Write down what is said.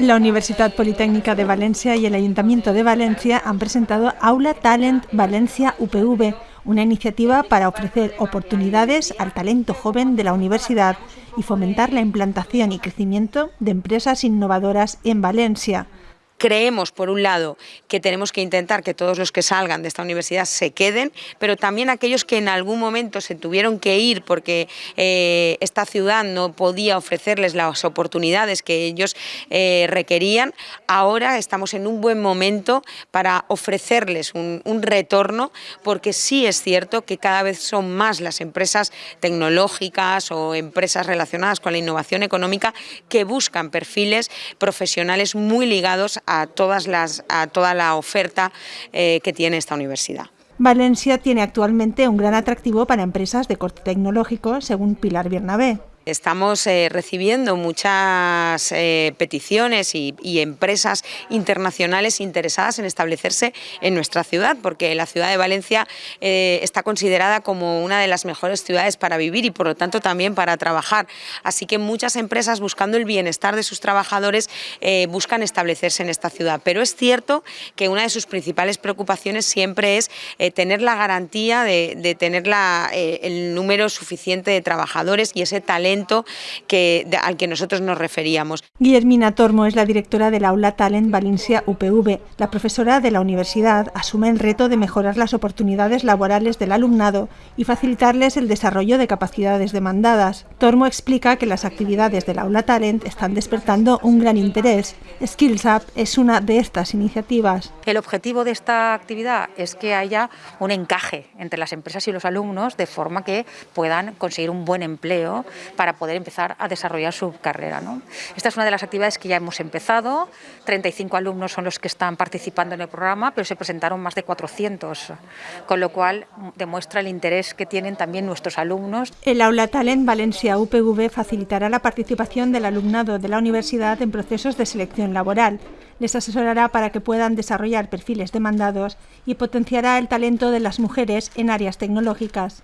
La Universidad Politécnica de Valencia y el Ayuntamiento de Valencia han presentado Aula Talent Valencia UPV, una iniciativa para ofrecer oportunidades al talento joven de la universidad y fomentar la implantación y crecimiento de empresas innovadoras en Valencia. Creemos, por un lado, que tenemos que intentar que todos los que salgan de esta universidad se queden, pero también aquellos que en algún momento se tuvieron que ir porque eh, esta ciudad no podía ofrecerles las oportunidades que ellos eh, requerían, ahora estamos en un buen momento para ofrecerles un, un retorno, porque sí es cierto que cada vez son más las empresas tecnológicas o empresas relacionadas con la innovación económica que buscan perfiles profesionales muy ligados a, todas las, a toda la oferta eh, que tiene esta universidad. Valencia tiene actualmente un gran atractivo para empresas de corte tecnológico, según Pilar Bernabé. Estamos eh, recibiendo muchas eh, peticiones y, empresas internacionales interesadas en establecerse en nuestra ciudad, porque la ciudad de Valencia eh, está considerada como una de las mejores ciudades para vivir y por lo tanto también para trabajar. Así que muchas empresas buscando el bienestar de sus trabajadores buscan establecerse en esta ciudad. Pero es cierto que una de sus principales preocupaciones siempre es tener la garantía de, tener el número suficiente de trabajadores y ese talento que, al que nosotros nos referíamos. Guillermina Tormo es la directora del Aula Talent Valencia UPV. La profesora de la universidad asume el reto de mejorar las oportunidades laborales del alumnado y facilitarles el desarrollo de capacidades demandadas. Tormo explica que las actividades del Aula Talent están despertando un gran interés. Skills Up es una de estas iniciativas. El objetivo de esta actividad es que haya un encaje entre las empresas y los alumnos de forma que puedan conseguir un buen empleo para poder empezar a desarrollar su carrera. ¿no? Esta es una de las actividades que ya hemos empezado, 35 alumnos son los que están participando en el programa, pero se presentaron más de 400, con lo cual demuestra el interés que tienen también nuestros alumnos. El Aula Talent Valencia UPV facilitará la participación del alumnado de la universidad en procesos de selección laboral. Les asesorará para que puedan desarrollar perfiles demandados y potenciará el talento de las mujeres en áreas tecnológicas.